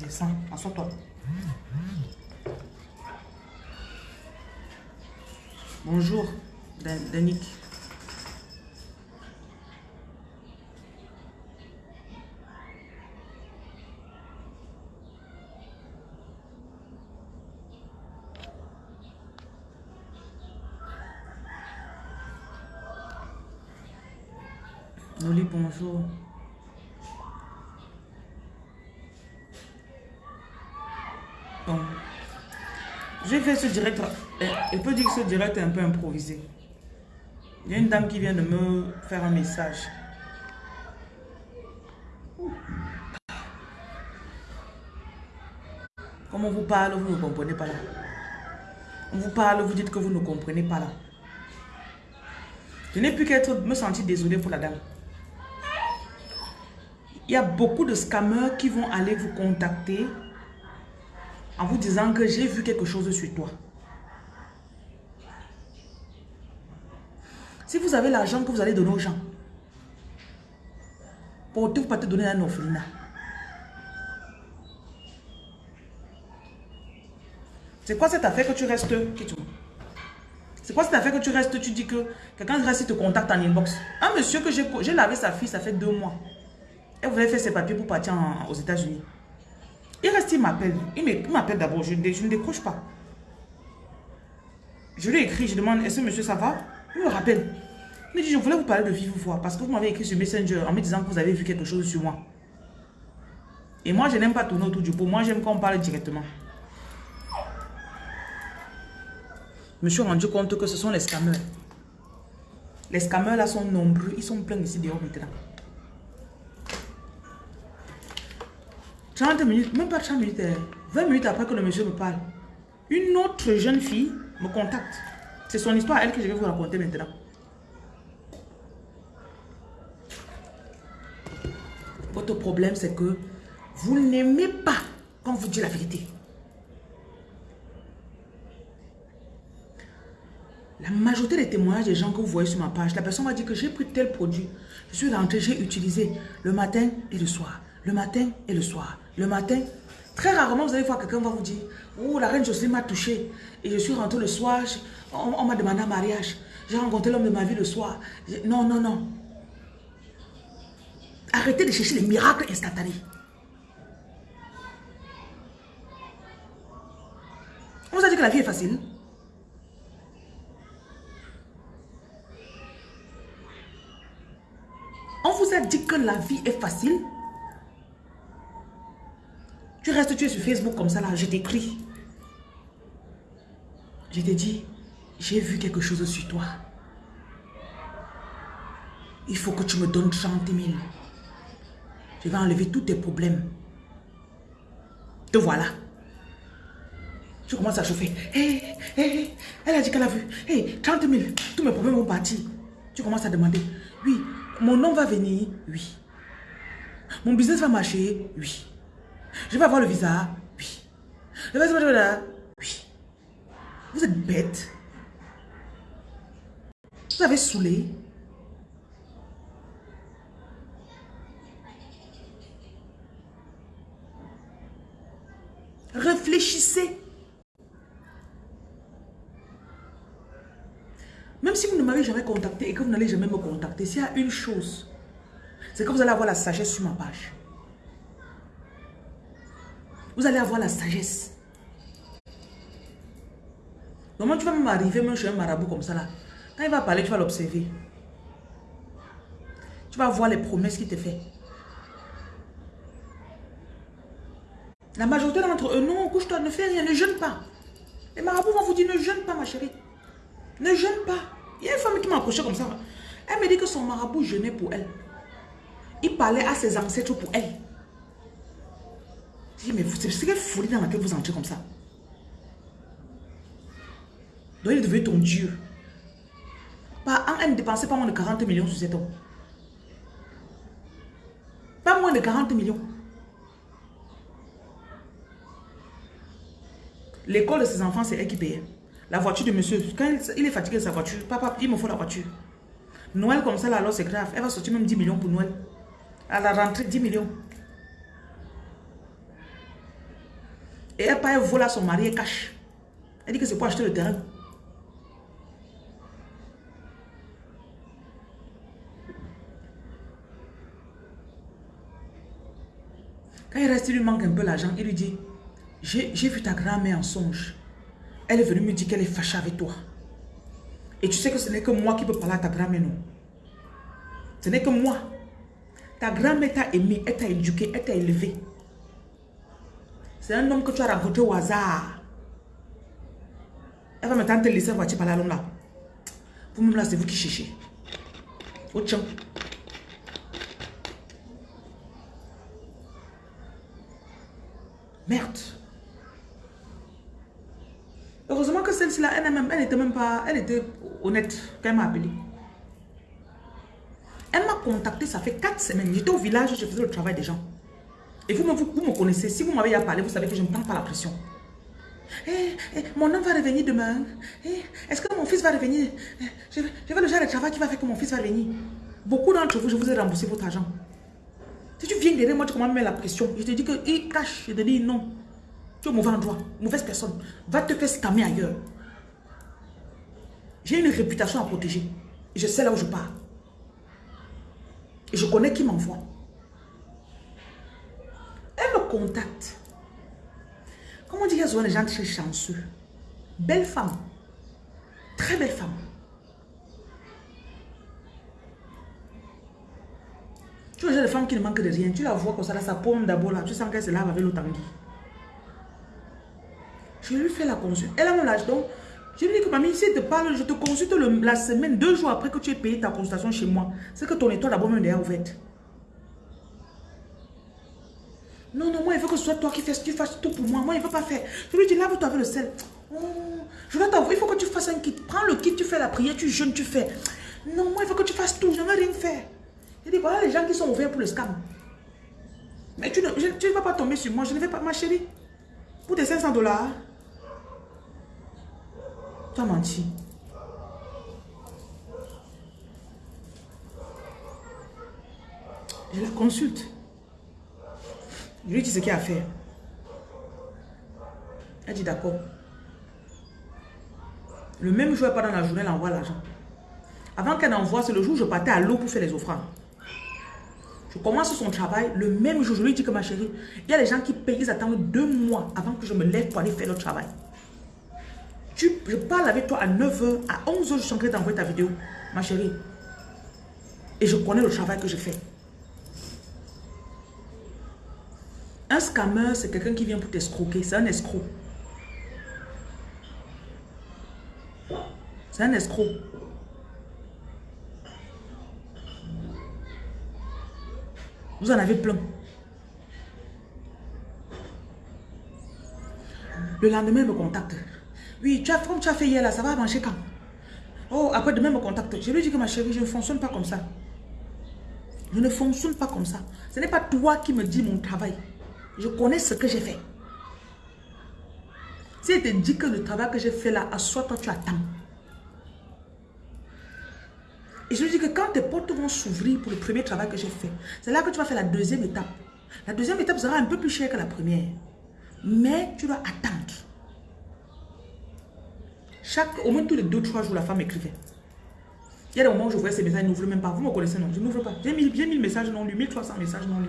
Descends, assois-toi. Bonjour, Dan- Danick. Bonjour. Bon. J'ai fait ce direct. euh, Je peux dire que ce direct est un peu improvisé. Il y a une dame qui vient de me faire un message. Comme on vous parle, vous ne comprenez pas là. On vous parle, vous dites que vous ne comprenez pas là. Je n'ai plus qu'à me sentir désolé pour la dame. Il y a beaucoup de scammers qui vont aller vous contacter en vous disant que j'ai vu quelque chose sur toi. Si vous avez l'argent que vous allez donner aux gens, portez-vous pas te donner un orphelinat. C'est quoi cette affaire que tu restes, C'est quoi cette affaire que tu restes, tu dis que quelqu'un reste, il te contacte en inbox. Un monsieur que j'ai lavé sa fille, ça fait deux mois. Vous avez fait ses papiers pour partir aux États-Unis. Il reste, il m'appelle. Il m'appelle d'abord, je, je ne décroche pas. Je lui écris, je demande, est-ce que monsieur ça va? Il me rappelle. Il me dit, je voulais vous parler de vive voix parce que vous m'avez écrit sur Messenger en me disant que vous avez vu quelque chose sur moi. Et moi, je n'aime pas tourner autour du pot. Moi, j'aime qu'on parle directement. Je me suis rendu compte que ce sont les scammers. Les scammers là sont nombreux. Ils sont pleins ici dehors maintenant. 30 minutes, même pas 30 minutes, euh, 20 minutes après que le monsieur me parle, une autre jeune fille me contacte. C'est son histoire, elle, que je vais vous raconter maintenant. Votre problème, c'est que vous n'aimez pas quand vous dit la vérité. La majorité des témoignages des gens que vous voyez sur ma page, la personne m'a dit que j'ai pris tel produit. Je suis rentré, j'ai utilisé le matin et le soir. Le matin et le soir. Le matin. Très rarement, vous allez voir quelqu'un va vous dire Oh, la reine Jocelyne m'a touché. Et je suis rentré le soir. on on m'a demandé un mariage. J'ai rencontré l'homme de ma vie le soir. Non, non, non. Arrêtez de chercher les miracles instantanés. On vous a dit que la vie est facile. On vous a dit que la vie est facile. Tu restes, tu es sur Facebook comme ça là, je t'écris. Je t'ai dit, j'ai vu quelque chose sur toi. Il faut que tu me donnes 30 000. Je vais enlever tous tes problèmes. Te voilà. Tu commences à chauffer. Hé, hé, elle a dit qu'elle a vu. Hé, 30 000, tous mes problèmes vont partir. Tu commences à demander. Oui, mon nom va venir. Oui. Mon business va marcher. Oui. Je vais avoir le visa. Oui. Je vais là. Oui. Vous êtes bête. Vous avez saoulé. Réfléchissez. Même si vous ne m'avez jamais contacté et que vous n'allez jamais me contacter, s'il y a une chose, c'est que vous allez avoir la sagesse sur ma page. Vous allez avoir la sagesse. Comment tu vas m'arriver même chez un marabout comme ça là Quand il va parler, tu vas l'observer. Tu vas voir les promesses qu'il te fait. La majorité d'entre eux, non, couche-toi, ne fais rien, ne jeûne pas. Les marabouts vont vous dire, ne jeûne pas ma chérie. Ne jeûne pas. Il y a une femme qui m'a approché comme ça. Elle me dit que son marabout jeûnait pour elle. Il parlait à ses ancêtres pour elle. Mais c'est quelle folie dans laquelle vous entrez comme ça? Donc il est devenu ton Dieu. Par an, elle ne dépensait pas moins de 40 millions sur cet homme. moins de 40 millions. L'école de ses enfants, c'est elle qui paye. La voiture de monsieur, quand il est fatigué de sa voiture, papa, il me faut la voiture. Noël comme ça, là, alors c'est grave. Elle va sortir même 10 millions pour Noël. À la rentrée, 10 millions. Et elle part, elle son mari et cache. Elle dit que c'est pour acheter le terrain. Quand il reste, il lui manque un peu l'argent, il lui dit, j'ai vu ta grand-mère en songe. Elle est venue me dire qu'elle est fâchée avec toi. Et tu sais que ce n'est que moi qui peux parler à ta grand-mère, non? Ce n'est que moi. Ta grand-mère t'a aimé, elle t'a éduqué, elle t'a élevé. C'est un homme que tu as rencontré au hasard. Elle va maintenant te laisser voiture par la longue là. Vous-même là, c'est vous qui cherchez. Au tchon. Merde. Heureusement que celle-ci là, elle n'était même, pas, elle était honnête quand elle m'a appelé. Elle m'a contacté, ça fait 4 semaines. J'étais au village, je faisais le travail des gens. Et vous, vous, vous me connaissez, si vous m'avez parlé, vous savez que je ne prends pas la pression. Eh, eh, mon homme va revenir demain. Eh, est-ce que mon fils va revenir? Je, je veux le genre de travail qui va faire que mon fils va venir. Beaucoup d'entre vous, je vous ai remboursé votre argent. Si tu viens derrière moi, tu commences à me mettre la pression. Je te dis qu'il cache. Je te dis non. Tu es mauvais endroit, mauvaise personne. Va te faire scammer ailleurs. J'ai une réputation à protéger. Je sais là où je pars. Et je connais qui m'envoie. Elle me contacte. Comment dire y a des gens très chanceux. Belle femme. Très belle femme. Tu vois, des femmes qui ne manquent de rien. Tu la vois comme ça, là, sa paume d'abord là. Tu sens qu'elle se lave avec l'eau tanguy. Je lui fais la consulte. Elle a mon âge. Donc, je lui dis que mamie, si te parle, je te consulte la semaine, deux jours après que tu aies payé ta consultation chez moi. C'est que ton étoile d'abord même est ouverte. Non, non, moi, il faut que ce soit toi qui fasses, tu fasses tout pour moi. Moi, il ne veut pas faire. Je lui dis, lave-toi avec le sel. Oh, je vais t'avouer, il faut que tu fasses un kit. Prends le kit, tu fais la prière, tu jeûnes, tu fais. Non, moi, il faut que tu fasses tout. Je ne veux rien faire. Je dis, voilà les gens qui sont ouverts pour le scam. Mais tu ne, tu vas pas tomber sur moi. Je ne vais pas, ma chérie. Pour tes 500 dollars. Tu as menti. Je la consulte. Je lui dis ce qu'il y a à faire. Elle dit d'accord. Le même jour, pas dans la journée, elle envoie l'argent. Avant qu'elle envoie, c'est le jour où je partais à l'eau pour faire les offrandes. Je commence son travail, le même jour, je lui dis que ma chérie, il y a des gens qui payent, ils attendent deux mois avant que je me lève pour aller faire le travail. Tu, je parle avec toi à 9h, à 11h, je suis en train d'envoyer ta vidéo, ma chérie. Et je connais le travail que je fais. Un scammer, c'est quelqu'un qui vient pour t'escroquer. C'est un escroc. C'est un escroc. Vous en avez plein. Le lendemain, il me contacte. Oui, tu as, comme tu as fait hier là, ça va manger quand? Oh, après demain, il me contacte? Je lui dis que ma chérie, je ne fonctionne pas comme ça. Je ne fonctionne pas comme ça. Ce n'est pas toi qui me dis mon travail. Je connais ce que j'ai fait. Si elle te dit que le travail que j'ai fait là, à soi, toi, tu attends. Et je lui dis que quand tes portes vont s'ouvrir pour le premier travail que j'ai fait, c'est là que tu vas faire la deuxième étape. La deuxième étape sera un peu plus chère que la première. Mais tu dois attendre. Chaque, au moins tous les deux, trois jours, la femme écrivait. Il y a des moments où je voyais ces messages, ils n'ouvrent même pas. Vous me connaissez, non? Je n'ouvre pas. J'ai mis, mis messages non lus, 1300 messages non lus.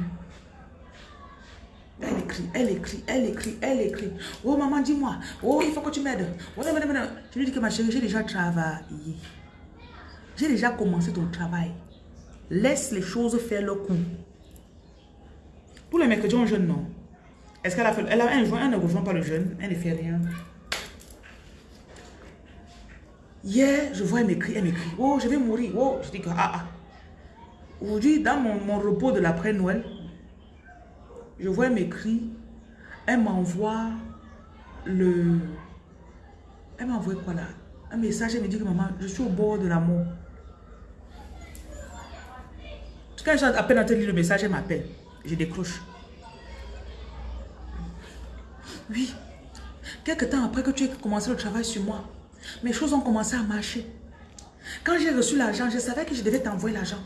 Elle écrit, elle écrit, elle écrit, elle écrit. Oh maman, dis-moi. Oh, il faut que tu m'aides. Oh, je lui dis que ma chérie, j'ai déjà travaillé. J'ai déjà commencé ton travail. Laisse les choses faire leur coup. Pour les mercredis, on jeûne, non. Est-ce qu'elle a fait... Elle a un joint, elle ne rejoint pas le jeûne. Elle ne fait rien. Hier, je vois, elle m'écrit, elle m'écrit. Oh, je vais mourir. Oh, je dis que, ah, ah. Aujourd'hui, dans mon, mon repos de l'après-Noël, je vois, elle m'écrit, elle m'envoie le... Elle m'envoie quoi là? Un message, elle me dit que maman, je suis au bord de la mort. Quand j'ai à peine entendu le message, elle m'appelle. Je décroche. Oui. Quelque temps après que tu aies commencé le travail sur moi, mes choses ont commencé à marcher. Quand j'ai reçu l'argent, je savais que je devais t'envoyer l'argent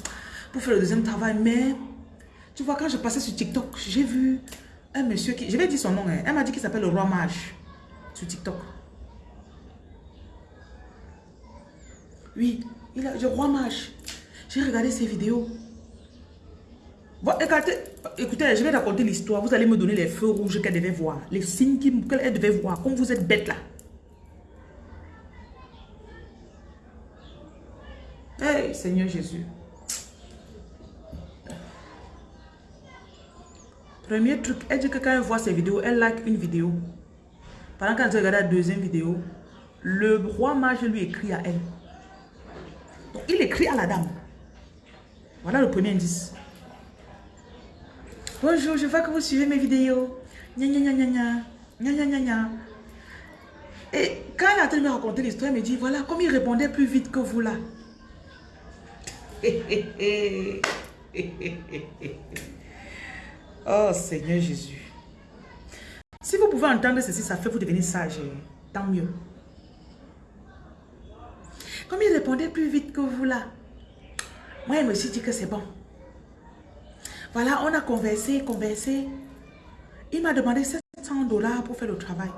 pour faire le deuxième travail. Mais, tu vois, quand je passais sur TikTok, j'ai vu un monsieur qui... Je vais dire son nom. Hein. Elle m'a dit qu'il s'appelle le roi mage sur TikTok. Oui, il a, le roi mage. J'ai regardé ses vidéos. Bon, écoutez, écoutez, je vais raconter l'histoire. Vous allez me donner les feux rouges qu'elle devait voir. Les signes qu'elle devait voir. Comme vous êtes bête là. Hey, Seigneur Jésus. Premier truc, elle dit que quand elle voit ses vidéos, elle like une vidéo. Pendant qu'elle regarde la deuxième vidéo, le roi mage lui écrit à elle. Il écrit à la dame. Voilà le premier indice. Bonjour, je vois que vous suivez mes vidéos. Et quand elle a terminé de me raconter l'histoire, elle me dit, voilà, comme il répondait plus vite que vous là. oh Seigneur Jésus. Si vous pouvez entendre ceci, ça fait vous devenir sage. Tant mieux. Comme il répondait plus vite que vous là. Moi, il me suis dit que c'est bon. Voilà, on a conversé, conversé. Il m'a demandé 700 dollars pour faire le travail.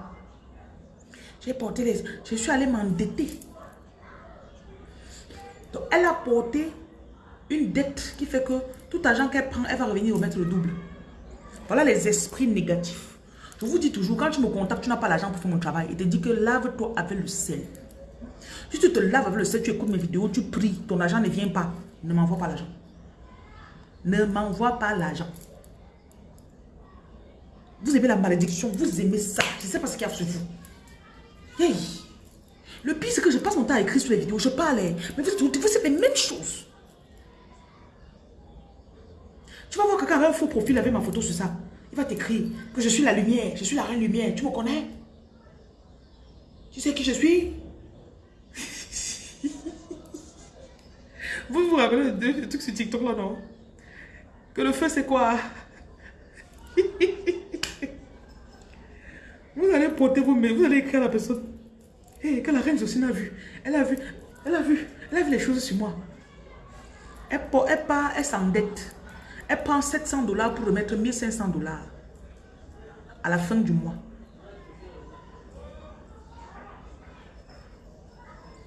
J'ai porté les... Je suis allée m'endetter. Donc, elle a porté une dette qui fait que tout argent qu'elle prend, elle va revenir remettre le double. Voilà les esprits négatifs. Je vous dis toujours, quand tu me contactes, tu n'as pas l'argent pour faire mon travail. Il te dit que lave-toi avec le sel. Si tu te laves avec le sel, tu écoutes mes vidéos, tu pries, ton argent ne vient pas. Ne m'envoie pas l'argent. Ne m'envoie pas l'argent. Vous aimez la malédiction, vous aimez ça. Je ne sais pas ce qu'il y a sur vous. Hey. Le pire, c'est que je passe mon temps à écrire sur les vidéos. Je parle, hein. mais vous, vous, les mêmes choses. Tu vas voir quelqu'un avec un faux profil avec ma photo sur ça. Il va t'écrire que je suis la lumière, je suis la reine lumière. Tu me connais? Tu sais qui je suis? Vous vous rappelez de truc sur TikTok là, non? Que le feu c'est quoi? Vous allez porter vos mains, vous allez écrire à la personne. Hé, que la reine Jocelyne a vu. Elle a vu, elle a vu, elle a vu les choses sur moi. Elle, elle part, elle s'endette. Elle prend 700 dollars pour remettre 1500 dollars à la fin du mois.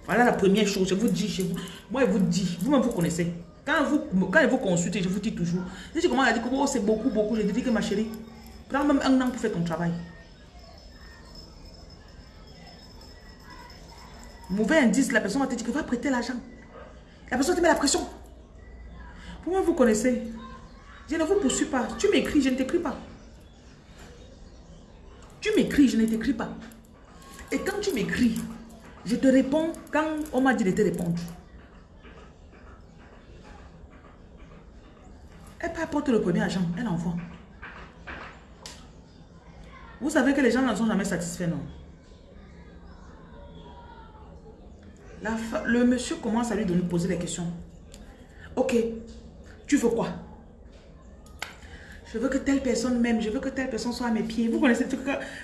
Voilà la première chose, je vous dis, je vous, moi je vous dis, vous-même vous connaissez. Quand vous, quand vous consultez, je vous dis toujours. Si tu commences à dire que oh, c'est beaucoup, beaucoup, je dis que ma chérie, prends même un an pour faire ton travail. Mauvais indice, la personne va te dire que va prêter l'argent. La personne te met la pression. Vous-même vous connaissez. Je ne vous poursuis pas. Tu m'écris, je ne t'écris pas. Tu m'écris, je ne t'écris pas. Et quand tu m'écris, je te réponds quand on m'a dit de te répondre. Elle peut apporter le premier agent, elle envoie. Vous savez que les gens ne sont jamais satisfaits, non? le monsieur commence à lui donner, poser des questions. Ok, tu veux quoi? Je veux que telle personne m'aime. Je veux que telle personne soit à mes pieds. Vous connaissez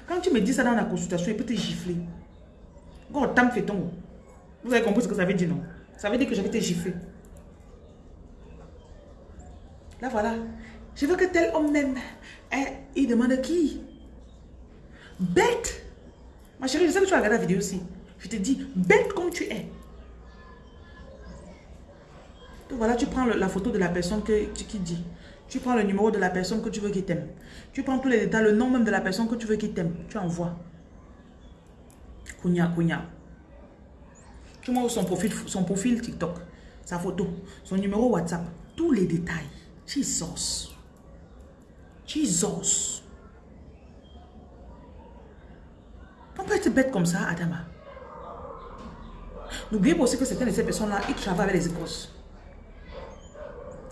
Quand tu me dis ça dans la consultation, il peut te gifler. Vous avez compris ce que ça veut dire, non? Ça veut dire que je vais te. Là, voilà. Je veux que tel homme m'aime. Eh, il demande qui? Bête. Ma chérie, je sais que tu as regardé la vidéo aussi. Je te dis, bête comme tu es. Donc voilà, tu prends la photo de la personne que, qui dit. Tu prends le numéro de la personne que tu veux qu'il t'aime. Tu prends tous les détails, le nom même de la personne que tu veux qu'il t'aime. Tu envoies. Kounia, Kounia. Tu m'envoies son profil, son profil TikTok, sa photo, son numéro WhatsApp, tous les détails. Jesus. Jesus. On peut être bête comme ça, Adama? N'oubliez pas aussi que certaines de ces personnes-là, ils travaillent avec les Écosses.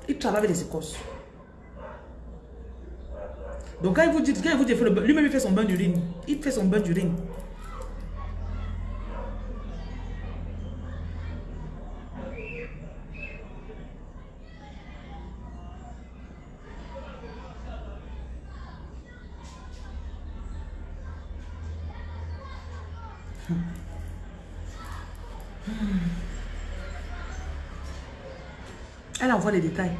Ils travaillent avec les Écosses. Donc quand il vous dit, quand il vous dit, lui-même il fait son bain d'urine. Il fait son bain d'urine. Elle envoie les détails.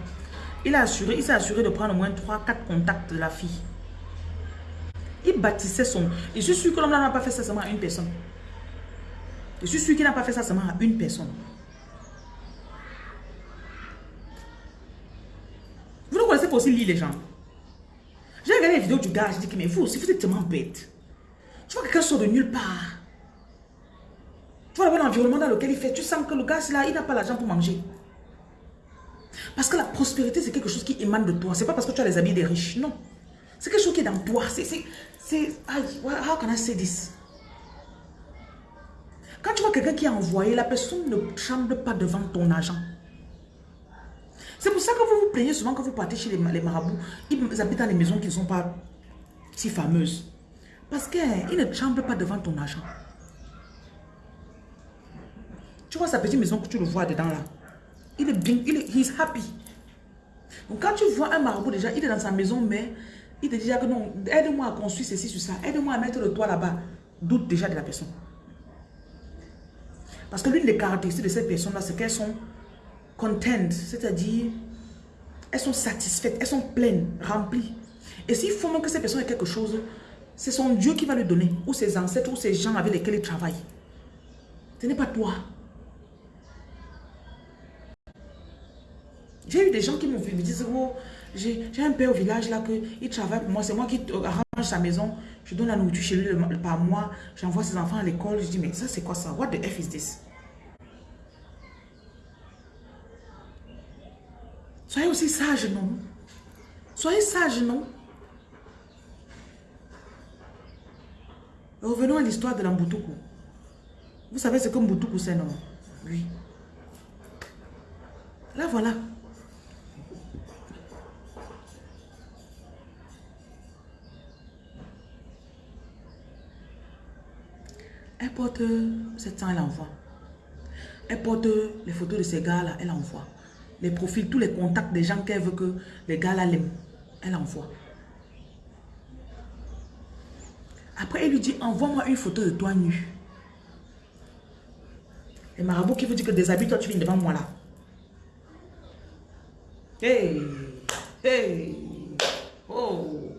Il, a assuré, il s'est assuré de prendre au moins 3-4 contacts de la fille. Il bâtissait son... Je suis que l'homme n'a pas fait ça seulement à une personne. Je suis sûr qu'il n'a pas fait ça seulement à une personne. Vous ne connaissez pas aussi lire les gens. J'ai regardé les vidéos du gars, je dis que mais vous aussi, vous êtes tellement bête. Tu vois quelqu'un sort de nulle part. Tu vois l'environnement dans lequel il fait. Tu sens que le gars, là, il n'a pas l'argent pour manger. Parce que la prospérité, c'est quelque chose qui émane de toi. C'est pas parce que tu as les habits des riches. Non. C'est quelque chose qui est dans toi. How can I say this? Quand tu vois quelqu'un qui a envoyé, la personne ne tremble pas devant ton argent. C'est pour ça que vous vous plaignez souvent quand vous partez chez les, marabouts. Ils habitent dans les maisons qui ne sont pas si fameuses. Parce qu'ils ne tremblent pas devant ton argent. Tu vois sa petite maison que tu le vois dedans là. Il est bien, il est happy. Donc quand tu vois un marabout déjà, il est dans sa maison, mais il te dit que non, aide-moi à construire ceci sur ça, aide-moi à mettre le toit là-bas. Doute déjà de la personne. Parce que l'une des caractéristiques de cette personne-là, c'est qu'elles sont content, c'est-à-dire elles sont satisfaites, elles sont pleines, remplies. Et s'il faut même que cette personne ait quelque chose, c'est son Dieu qui va lui donner, ou ses ancêtres, ou ses gens avec lesquels il travaille. Ce n'est pas toi. J'ai eu des gens qui m'ont vu me disent, oh, j'ai un père au village là, que, il travaille pour moi, c'est moi qui arrange sa maison, je donne la nourriture chez lui par mois, j'envoie ses enfants à l'école, je dis, mais ça c'est quoi ça? What the F is this? Soyez aussi sage, non? Soyez sage, non? Revenons à l'histoire de l'Ambutoukou. Vous savez ce que Mbutoukou c'est, non? Oui. Là, voilà. Elle porte 700, elle envoie. Elle porte les photos de ces gars-là, elle envoie. Les profils, tous les contacts des gens qu'elle veut que les gars-là l'aiment, elle envoie. Après, elle lui dit, envoie-moi une photo de toi nu. Et marabout qui vous dit que déshabille-toi, tu viens devant moi là. Hey, hey, oh.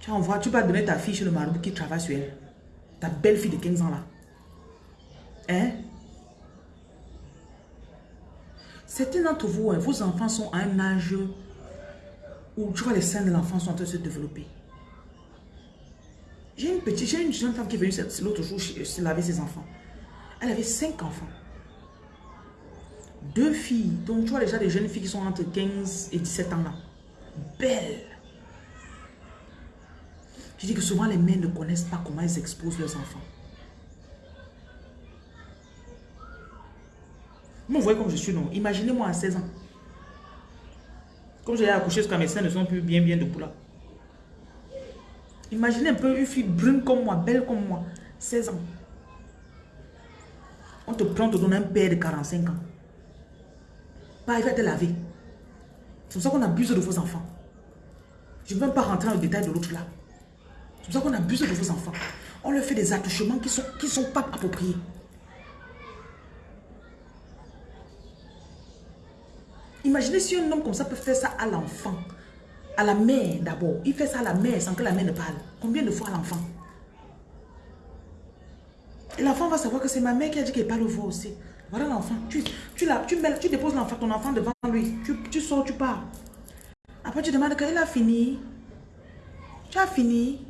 Tu envoies, tu vas donner ta fille chez le marabout qui travaille sur elle. Ta belle fille de 15 ans là. Hein? Certains d'entre vous, hein, vos enfants sont à un âge où tu vois les seins de l'enfant sont en train de se développer. J'ai une petite, j'ai une jeune femme qui est venue l'autre jour se laver ses enfants. Elle avait cinq enfants. Deux filles, donc tu vois déjà des jeunes filles qui sont entre 15 et 17 ans là. Belles. Je dis que souvent les mères ne connaissent pas comment elles exposent leurs enfants. Vous voyez comme je suis, non? Imaginez-moi à 16 ans. Comme j'ai accouché, que mes seins ne sont plus bien, bien debout là. Imaginez un peu une fille brune comme moi, belle comme moi, 16 ans. On te prend, on te donne un père de 45 ans. Pas, il va te laver. C'est pour ça qu'on abuse de vos enfants. Je ne veux même pas rentrer dans le détail de l'autre là. C'est pour ça qu'on abuse de vos enfants. On leur fait des attouchements qui ne sont, qui sont pas appropriés. Imaginez si un homme comme ça peut faire ça à l'enfant. À la mère d'abord. Il fait ça à la mère sans que la mère ne parle. Combien de fois à l'enfant? Et l'enfant va savoir que c'est ma mère qui a dit qu'elle parle au voix aussi. Voilà l'enfant. Tu, tu, tu, tu déposes ton enfant devant lui. Tu, tu sors, tu pars. Après, tu demandes qu'il a fini? Tu as fini?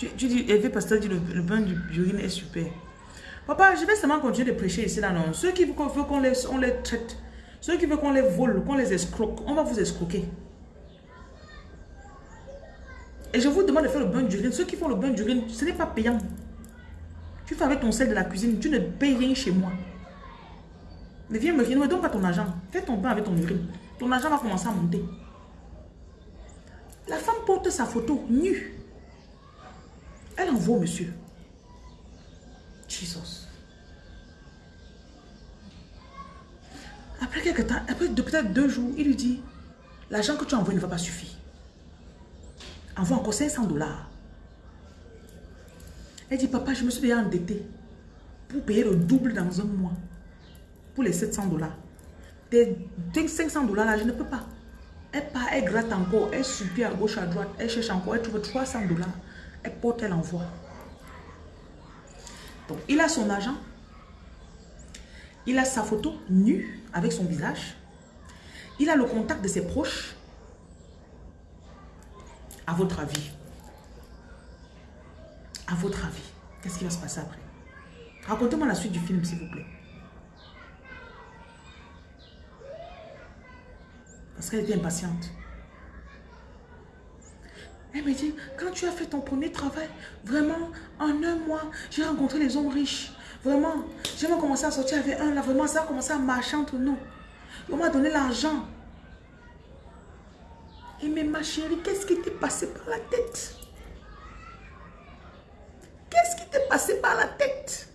Tu, dis, Eve Pasteur dit le, le bain d'urine est super. Papa, je vais seulement continuer de prêcher ici là, non. Ceux qui veulent qu'on les, on les traite, ceux qui veulent qu'on les vole, qu'on les escroque, on va vous escroquer. Et je vous demande de faire le bain d'urine. Ceux qui font le bain d'urine, ce n'est pas payant. Tu fais avec ton sel de la cuisine, tu ne payes rien chez moi. Mais viens me me donne pas ton argent. Fais ton bain avec ton urine. Ton argent va commencer à monter. La femme porte sa photo nue. Elle envoie monsieur. Jesus. Après quelques temps, après peut-être deux jours, il lui dit, l'argent que tu envoyé ne va pas suffire. Envoie encore 500 dollars. Elle dit, papa, je me suis déjà endetté pour payer le double dans un mois. Pour les 700 dollars. Des 500 dollars là, je ne peux pas. Elle part, elle gratte encore, elle supplie à gauche, à droite, elle cherche encore, elle trouve 300 dollars. Elle porte, elle envoie. Donc, il a son argent. Il a sa photo nue avec son visage. Il a le contact de ses proches. À votre avis, à votre avis, qu'est-ce qui va se passer après? Racontez-moi la suite du film, s'il vous plaît. Parce qu'elle était impatiente. Elle me dit, quand tu as fait ton premier travail, vraiment, en un mois, j'ai rencontré les hommes riches. Vraiment, j'ai commencé à sortir avec un, là, vraiment, ça a commencé à marcher entre nous. On m'a donné l'argent. Et mais ma chérie, qu'est-ce qui t'est passé par la tête? Qu'est-ce qui t'est passé par la tête?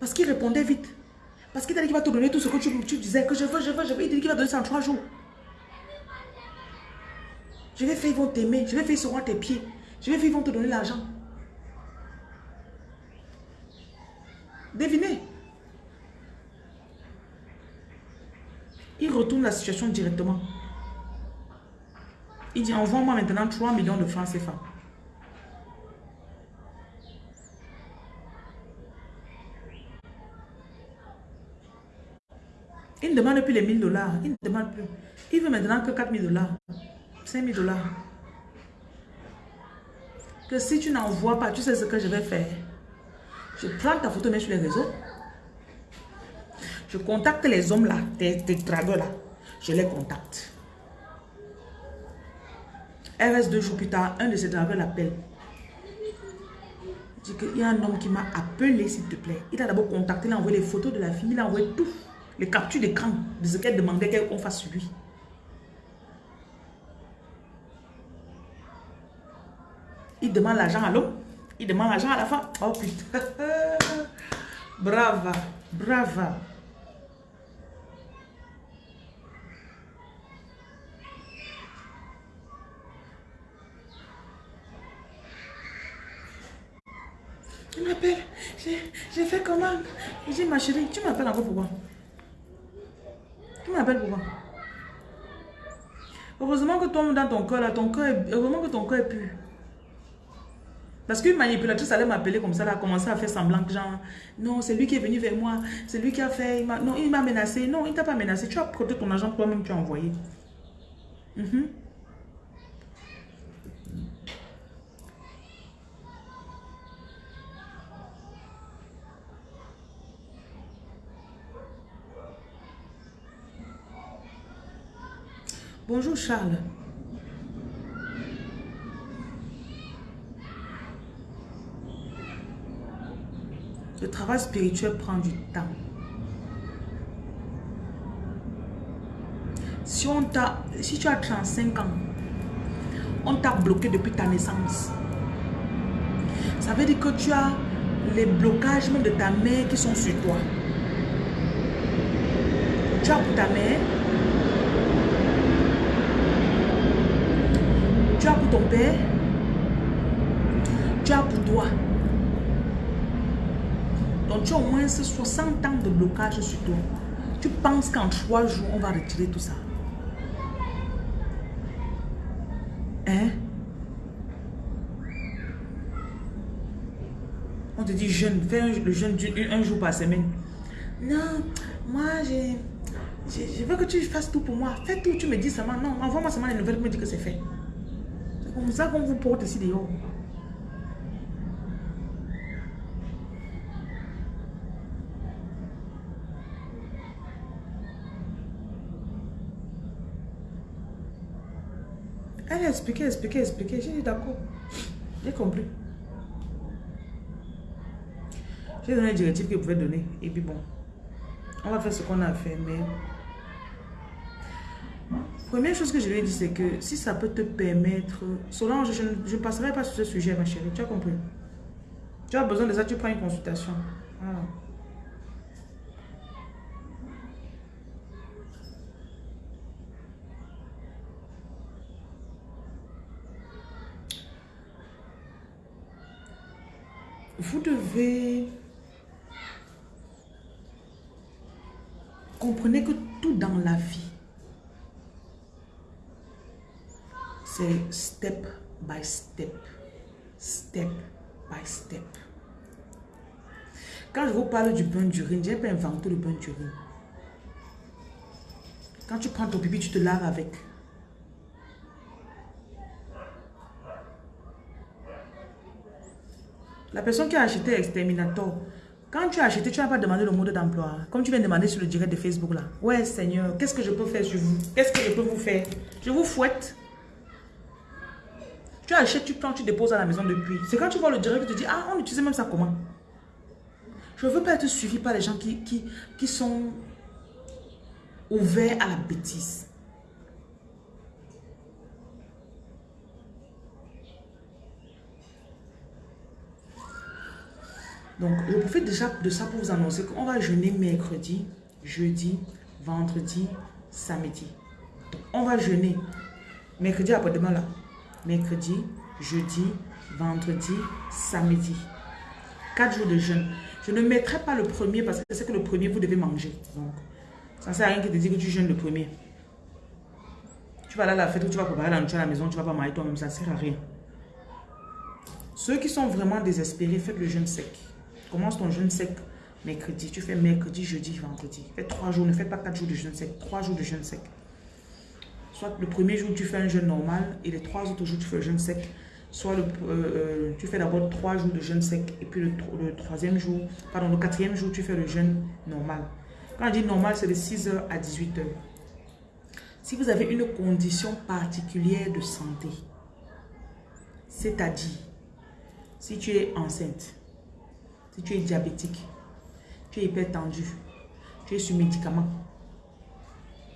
Parce qu'il répondait vite. Parce qu'il t'a dit qu'il va te donner tout ce que tu, disais, que je veux, je veux, je veux. Il dit qu'il va donner ça en trois jours. Je vais faire, ils vont t'aimer. Je vais faire, ils seront à tes pieds. Je vais faire, ils vont te donner l'argent. Devinez. Il retourne la situation directement. Il dit, envoie-moi maintenant 3 millions de francs CFA. Il ne demande plus les 1000 dollars. Il ne demande plus. Il veut maintenant que 4000 dollars. 5000 dollars. Que si tu n'envoies pas, tu sais ce que je vais faire. Je prends ta photo, mets sur les réseaux. Je contacte les hommes là, tes, tes là. Je les contacte. Elle reste deux jours plus tard, un de ces dragueurs l'appelle. Il dit qu'il y a un homme qui m'a appelé, s'il te plaît. Il a d'abord contacté, il a envoyé les photos de la fille, il a envoyé tout les captures d'écran de ce qu'elle demandait qu'on fasse sur lui. Il demande l'argent à l'homme, il demande l'argent à la femme. Oh putain. brava, brava. Il m'appelle, j'ai fait comment dit, ma chérie, tu m'appelles encore pourquoi tu m'appelles pourquoi Heureusement que toi, dans ton cœur, là, ton cœur, heureusement que ton cœur est pur. Parce qu'une manipulatrice allait m'appeler comme ça, elle a commencé à faire semblant que genre, non, c'est lui qui est venu vers moi, c'est lui qui a fait, non, il m'a menacé, non, il t'a pas menacé, tu as prêté ton argent toi-même, tu as envoyé. Mhm. Bonjour Charles. Le travail spirituel prend du temps. Si, on si tu as 35 ans, on t'a bloqué depuis ta naissance. Ça veut dire que tu as les blocages de ta mère qui sont sur toi. Tu as pour ta mère Tu as pour ton père. Tu as pour toi. Donc tu as au moins 60 ans de blocage sur toi. Tu penses qu'en trois jours, on va retirer tout ça. Hein? On te dit jeune, fais le jeûne un, jour par semaine. Non, moi j'ai... Je veux que tu fasses tout pour moi. Fais tout, tu me dis seulement. Non, envoie-moi seulement les nouvelles pour me dire que c'est fait comme ça qu'on vous porte ici dehors. Expliqué, expliqué, expliqué. J'ai dit d'accord. J'ai compris. J'ai donné une directive qu'il pouvait donner. Et puis bon, on va faire ce qu'on a fait. Mais Première chose que je lui ai dit, c'est que si ça peut te permettre... Solange, je ne passerai pas sur ce sujet, ma chérie. Tu as compris? Tu as besoin de ça, tu prends une consultation. Vous devez... Comprenez que tout dans la vie, c'est step by step. Step by step. Quand je vous parle du bain d'urine, j'ai pas inventé le bain d'urine. Quand tu prends ton pipi, tu te laves avec. La personne qui a acheté Exterminator, quand tu as acheté, tu n'as pas demandé le mode d'emploi. Comme tu viens de demander sur le direct de Facebook là. Ouais, Seigneur, qu'est-ce que je peux faire sur vous? Qu'est-ce que je peux vous faire? Je vous fouette. Tu achètes, tu prends, tu déposes à la maison depuis. C'est quand tu vois le direct, tu te dis, ah, on utilise même ça comment? Je ne veux pas être suivi par les gens qui, qui, qui sont ouverts à la bêtise. Donc, je profite déjà de ça pour vous annoncer qu'on va jeûner mercredi, jeudi, vendredi, samedi. on va jeûner mercredi après-demain là. Mercredi, jeudi, vendredi, samedi. Quatre jours de jeûne. Je ne mettrai pas le premier parce que c'est que le premier, vous devez manger. Donc, ça ne sert à rien que de dire que tu jeûnes le premier. Tu vas aller à la fête ou tu vas préparer la nourriture à la maison, tu vas pas manger toi-même, ça ne sert à rien. Ceux qui sont vraiment désespérés, faites le jeûne sec. Commence ton jeûne sec mercredi. Tu fais mercredi, jeudi, vendredi. Fais trois jours. Ne fais pas quatre jours de jeûne sec. Trois jours de jeûne sec. Soit le premier jour, tu fais un jeûne normal et les trois autres jours, tu fais un jeûne sec. Soit le, euh, euh, tu fais d'abord trois jours de jeûne sec et puis le, le, troisième jour, pardon, le quatrième jour, tu fais le jeûne normal. Quand je dis normal, c'est de 6h à 18h. Si vous avez une condition particulière de santé, c'est-à-dire si tu es enceinte, si tu es diabétique, tu es hypertendu, tu es sur médicament,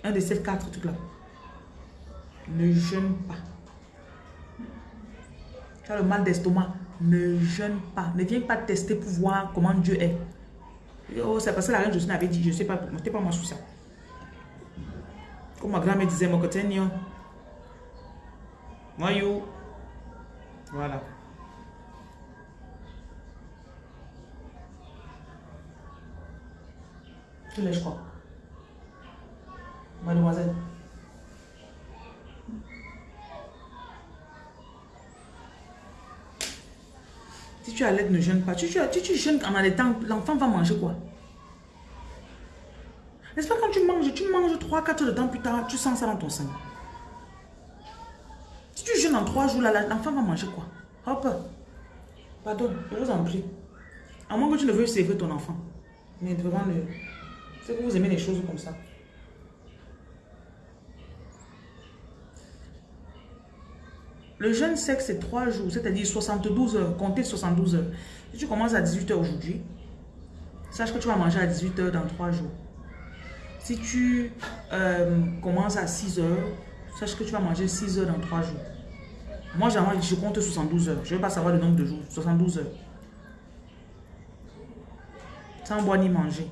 un de ces quatre trucs-là, ne jeûne pas. Tu as le mal d'estomac, ne jeûne pas. Ne viens pas tester pour voir comment Dieu est. Oh, c'est parce que la reine Jocelyne avait dit, je ne sais pas, ne pas moi sur ça. Comme ma grand-mère disait, mon côté, Voyou. Voilà. Tu je crois. Mademoiselle. Si tu as l'aide, ne jeûne pas. Tu, tu, tu, tu jeûnes en allaitant, l'enfant va manger quoi? N'est-ce pas quand tu manges, tu manges 3-4 heures de temps plus tard, tu sens ça dans ton sein? Si tu jeûnes en 3 jours, l'enfant va manger quoi? Hop. Pardon, je vous en prie. À moins que tu ne veuilles servir ton enfant. Mais vraiment, C'est que vous aimez les choses comme ça. Le jeûne sec, c'est 3 jours, c'est-à-dire 72 heures. Comptez 72 heures. Si tu commences à 18 heures aujourd'hui, sache que tu vas manger à 18 heures dans 3 jours. Si tu euh, commences à 6 heures, sache que tu vas manger 6 heures dans 3 jours. Moi, je compte 72 heures. Je ne veux pas savoir le nombre de jours. 72 heures. Sans boire ni manger.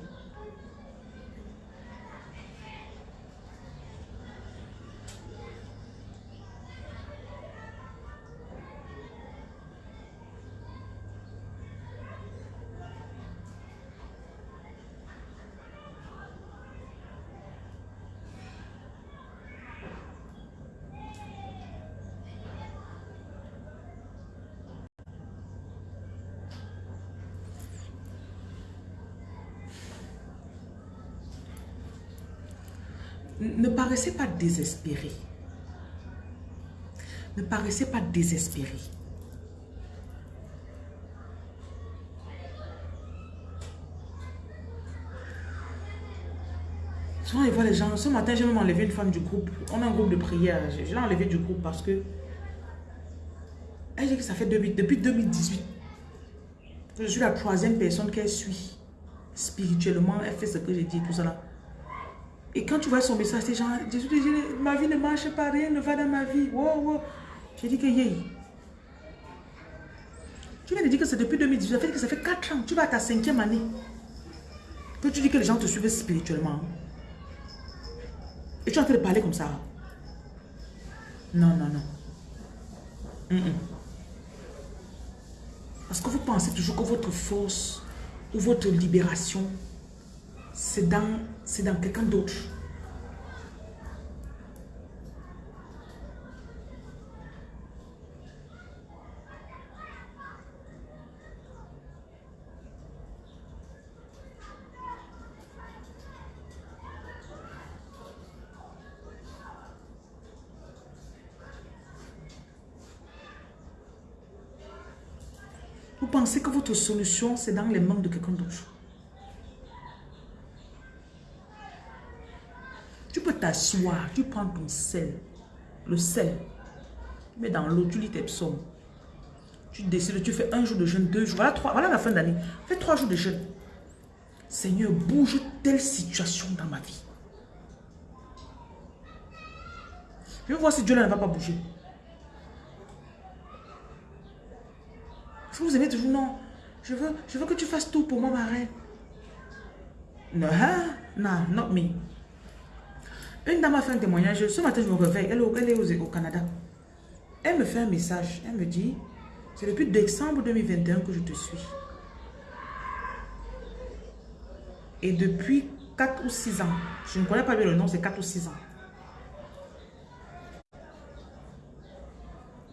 ne paraissez pas désespéré. Ne paraissez pas désespéré. Souvent, je vois les gens. Ce matin, j'ai même enlevé une femme du groupe. On a un groupe de prière. Je, l'ai enlevé du groupe parce que. Elle dit que ça fait depuis, depuis 2018. Je suis la troisième personne qu'elle suit. Spirituellement, elle fait ce que j'ai dit, tout ça là. Et quand tu vois son message, c'est genre, Jésus dit, ma vie ne marche pas, rien ne va dans ma vie. Wow, wow. J'ai dit que yé. Tu viens de dire que c'est depuis 2018, ça fait que ça fait 4 ans, tu vas à ta cinquième année. Que tu dis que les gens te suivent spirituellement. Et tu es en train de parler comme ça. Non, non, non. Parce que vous pensez toujours que votre force ou votre libération, c'est dans, dans quelqu'un d'autre. Vous pensez que votre solution, c'est dans les mains de quelqu'un d'autre. Tu peux t'asseoir, tu prends ton sel, le sel, tu mets dans l'eau, tu lis tes psaumes. Tu décides, tu fais un jour de jeûne, deux jours, voilà, trois, voilà la fin d'année. Fais trois jours de jeûne. Seigneur, bouge telle situation dans ma vie. Je vais voir si Dieu ne va pas bouger. Vous aimez toujours, non? Je veux, je veux que tu fasses tout pour moi, ma reine. Non, hein? non, not me. Une dame a fait un témoignage. Ce matin, je me réveille. Elle, elle est au Canada. Elle me fait un message. Elle me dit, c'est depuis décembre 2021 que je te suis. Et depuis 4 ou 6 ans, je ne connais pas bien le nom, c'est 4 ou 6 ans.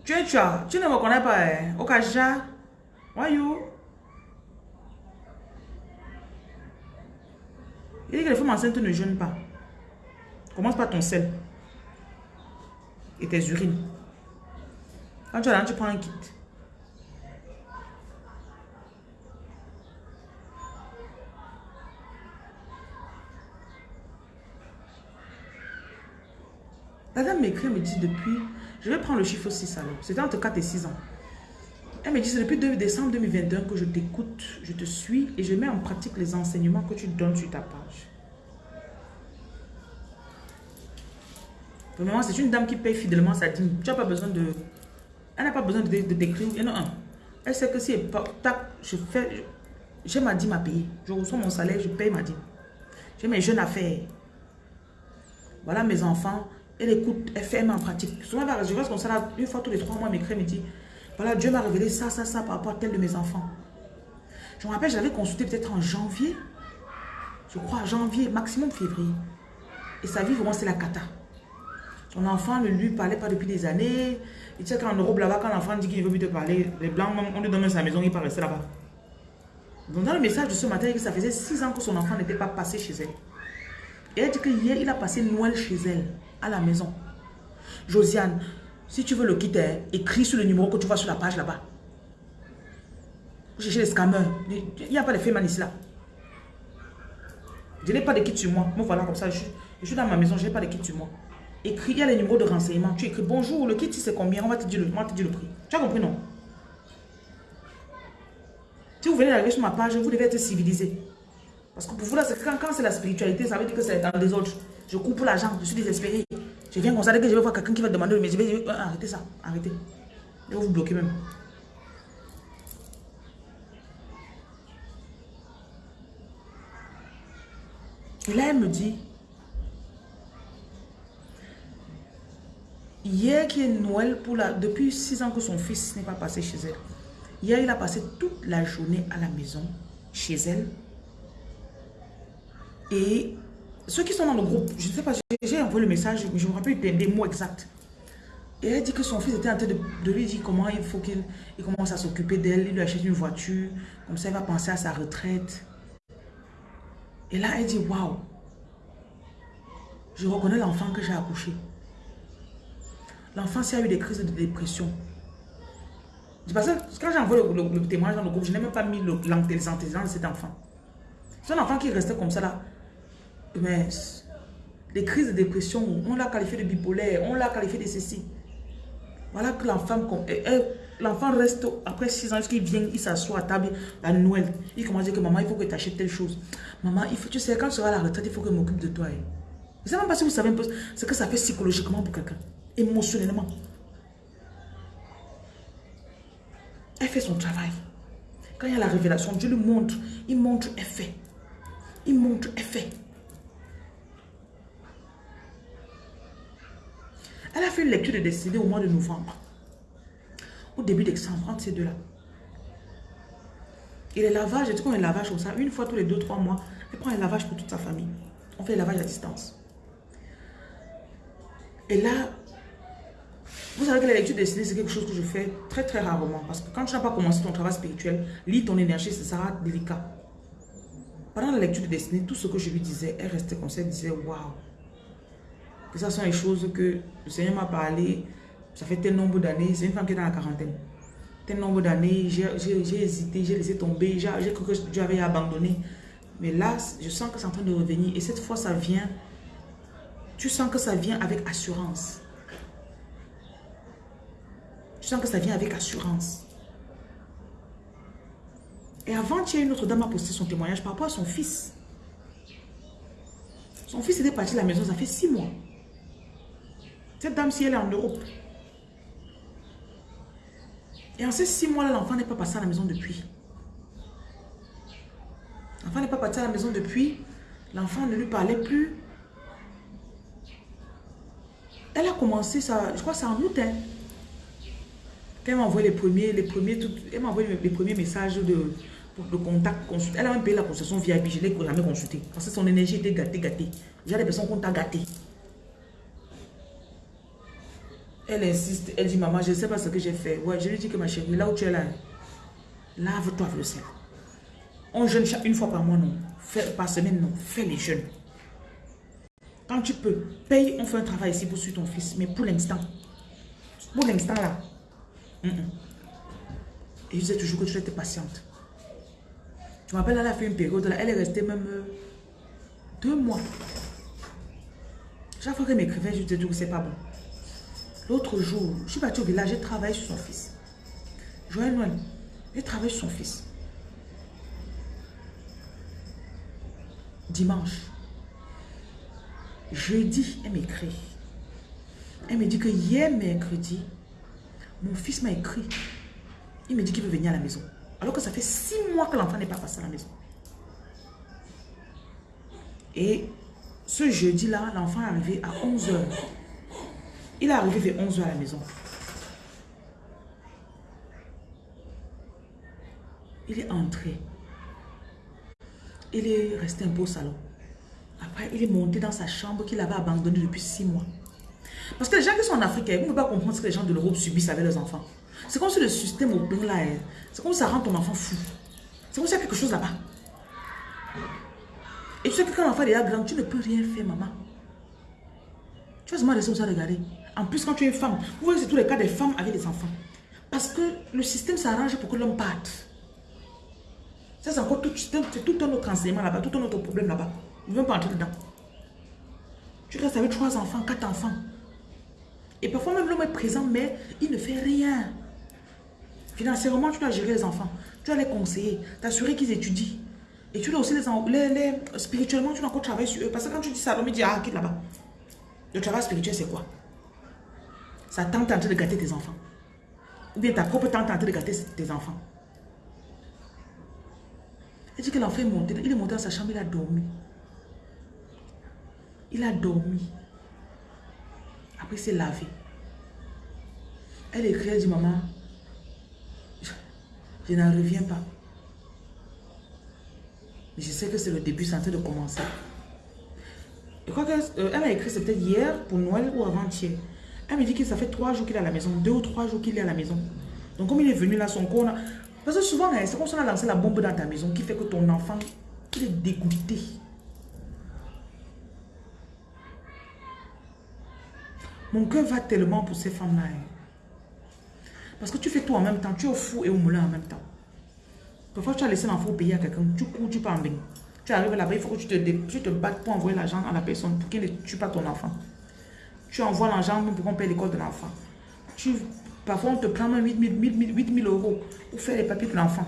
Tu es tu, tu ne me connais pas, hein? Okaja. Voyou. Il dit que les femmes enceintes ne jeûnent pas. Commence par ton sel. Et tes urines. Quand tu as tu prends un kit. La dame m'écrit, me dit depuis, je vais prendre le chiffre 6 alors. C'était entre 4 et 6 ans. Elle me dit, c'est depuis décembre 2021 que je t'écoute, je te suis et je mets en pratique les enseignements que tu donnes sur ta page. C'est une dame qui paye fidèlement sa dîme. Tu n'as pas besoin de... Elle n'a pas besoin de, t'écrire. Elle sait que si elle, je fais... J'ai ma dîme à payer. Je reçois mon salaire, je paye ma dîme. J'ai mes jeunes affaires. Voilà mes enfants. Elle écoute, elle fait, elle en pratique. Souvent, je reste comme ça, une fois tous les trois mois, elle m'écrit, me dit, voilà, Dieu m'a révélé ça, ça, ça par rapport à tel de mes enfants. Je me rappelle, j'avais consulté peut-être en janvier. Je crois janvier, maximum février. Et sa vie, vraiment, c'est la cata. Son enfant ne lui parlait pas depuis des années. Et tu sais qu'en Europe, là-bas, quand l'enfant dit qu'il veut plus te parler, les Blancs, on lui donne sa maison, il part rester là-bas. Donc dans le message de ce matin, il dit que ça faisait six ans que son enfant n'était pas passé chez elle. Et elle dit que hier, il a passé Noël chez elle, à la maison. Josiane, si tu veux le quitter, écris sur le numéro que tu vois sur la page là-bas. Cherchez les scammers. Il n'y a pas de féman ici là. Je n'ai pas de kit sur moi. Me voilà comme ça. Je, suis dans ma maison, je n'ai pas de kit sur moi. Écris, il y a les numéros de renseignement. Tu écris bonjour, le kit c'est combien? On va te dire le, on va te dire le prix. Tu as compris non? Si vous venez d'arriver sur ma page, vous devez être civilisé. Parce que pour vous là, quand, quand c'est la spiritualité, ça veut dire que c'est dans les autres. Je coupe l'argent, je suis désespéré. Je viens ça, que je vais voir quelqu'un qui va demander, mais je vais, euh, arrêtez ça, arrêtez. Je vais vous bloquer même. Et là, elle me dit, hier qui est Noël, pour la, depuis six ans que son fils n'est pas passé chez elle. Hier, il a passé toute la journée à la maison, chez elle. Et ceux qui sont dans le groupe, je ne sais pas, j'ai envoyé le message, mais je me rappelle des, mots exacts. Et elle dit que son fils était en train de, lui dire comment il faut qu'il commence à s'occuper d'elle, il lui achète une voiture, comme ça il va penser à sa retraite. Et là, elle dit, waouh, je reconnais l'enfant que j'ai accouché. L'enfant, s'il a eu des crises de dépression. Parce que quand j'ai envoyé le, témoignage dans le groupe, je n'ai même pas mis l'antécédent de cet enfant. C'est un enfant qui restait comme ça là mais les crises de dépression, on l'a qualifié de bipolaire, on l'a qualifié de ceci. Voilà que l'enfant, l'enfant reste, après 6 ans, qu'il vient, il s'assoit à table à Noël. Il commence à dire que maman, il faut que tu achètes telle chose. Maman, il faut, tu sais, quand tu seras à la retraite, il faut que je m'occupe de toi. Je ne sais même pas si vous savez un peu ce que ça fait psychologiquement pour quelqu'un, émotionnellement. Elle fait son travail. Quand il y a la révélation, Dieu lui montre, il montre, elle fait. Il montre, elle fait. Elle a fait une lecture de destinée au mois de novembre. Au début décembre, entre ces deux-là. Et les lavages, je dis qu'on les lavage comme ça, une fois tous les deux, trois mois, elle prend un lavage pour toute sa famille. On fait le lavage à distance. Et là, vous savez que la lecture destinée, c'est quelque chose que je fais très très rarement. Parce que quand tu n'as pas commencé ton travail spirituel, lis ton énergie, ce sera délicat. Pendant la lecture de destinée, tout ce que je lui disais, elle restait comme ça, elle disait waouh. Que ça sont les choses que le Seigneur m'a parlé, ça fait tel nombre d'années, c'est une femme qui est dans la quarantaine. Tel nombre d'années, j'ai hésité, j'ai laissé tomber, j'ai cru que Dieu avait abandonné. Mais là, je sens que c'est en train de revenir. Et cette fois, ça vient. Tu sens que ça vient avec assurance. Tu sens que ça vient avec assurance. Et avant, il y a une autre dame a posté son témoignage par rapport à son fils. Son fils était parti de la maison, ça fait six mois. Cette dame, si elle est en Europe. Et en ces six mois-là, l'enfant n'est pas passé à la maison depuis. L'enfant n'est pas parti à la maison depuis. L'enfant ne lui parlait plus. Elle a commencé ça, je crois c'est en août. Hein. Elle m'a envoyé les premiers, les premiers, elle m'a envoyé les premiers messages de, contact. Elle a même payé la concession VIP, je ne l'ai jamais consulté. Parce que son énergie était gâtée, gâtée. J'ai personnes qu'on t'a gâté. Elle insiste, elle dit, maman, je ne sais pas ce que j'ai fait. Ouais, je lui dis que ma chérie, là où tu es là, lave-toi avec le sel. On jeûne une fois par mois, non. par semaine, non. Fais les jeûnes. Quand tu peux, paye, on fait un travail ici pour suivre ton fils. Mais pour l'instant, pour l'instant là, et je disais toujours que tu étais patiente. Je me rappelle, elle a fait une période là, elle est restée même euh, deux mois. Chaque fois qu'elle m'écrivait, je disais que c'est pas bon. L'autre jour, je suis partie au village, j'ai travaillé sur son fils. Joël Noël, j'ai travaillé sur son fils. Dimanche, jeudi, elle m'écrit. Elle me dit que hier mercredi, mon fils m'a écrit. Il me dit qu'il veut venir à la maison. Alors que ça fait six mois que l'enfant n'est pas passé à la maison. Et ce jeudi-là, l'enfant est arrivé à 11h. Il est arrivé vers 11h à la maison. Il est entré. Il est resté un peu au salon. Après, il est monté dans sa chambre qu'il avait abandonnée depuis six mois. Parce que les gens qui sont en Afrique, vous ne pouvez pas comprendre ce que les gens de l'Europe subissent avec leurs enfants. C'est comme si le système au là, hein. c'est comme si ça rend ton enfant fou. C'est comme s'il y a quelque chose là-bas. Et tu sais que quand l'enfant est grand, tu ne peux rien faire, maman. Tu vas seulement laisser ça regarder. En plus, quand tu es une femme, vous voyez, c'est tous les cas des femmes avec des enfants. Parce que le système s'arrange pour que l'homme parte. Ça, c'est encore tout, tout un autre enseignement là-bas, tout un autre problème là-bas. Ne veux pas entrer dedans. Tu restes avec trois enfants, quatre enfants. Et parfois même l'homme est présent, mais il ne fait rien. Financièrement, tu dois gérer les enfants. Tu dois les conseiller, t'assurer qu'ils étudient. Et tu dois aussi les, les, Spirituellement, tu dois encore travailler sur eux. Parce que quand tu dis ça, l'homme dit, ah, quitte là-bas. Le travail spirituel, c'est quoi? Ça tente en train de gâter tes enfants. Ou bien ta propre tante en train de gâter tes enfants. Elle dit que l'enfant est monté. Il est monté dans sa chambre, il a dormi. Il a dormi. Après, il s'est lavé. Elle écrit, elle dit, maman, je, n'en reviens pas. Mais je sais que c'est le début, c'est en train de commencer. Je crois qu'elle euh, a écrit, c'est peut-être hier pour Noël ou avant-hier. Elle me dit que ça fait trois jours qu'il est à la maison, deux ou trois jours qu'il est à la maison. Donc comme il est venu là, son corps... Parce que souvent, c'est comme si on a lancé la bombe dans ta maison qui fait que ton enfant, est dégoûté. Mon cœur va tellement pour ces femmes-là. Hein. Parce que tu fais tout en même temps. Tu es au fou et au moulin en même temps. Parfois, tu as laissé l'enfant payer à quelqu'un. Tu cours, tu pars en bain. Tu arrives là-bas, il faut que tu te, te battes pour envoyer l'argent à la personne pour qu'il ne tue pas ton enfant. Tu envoies l'argent pour qu'on paye l'école de l'enfant. Parfois, on te prend même 8 000, euros pour faire les papiers de l'enfant.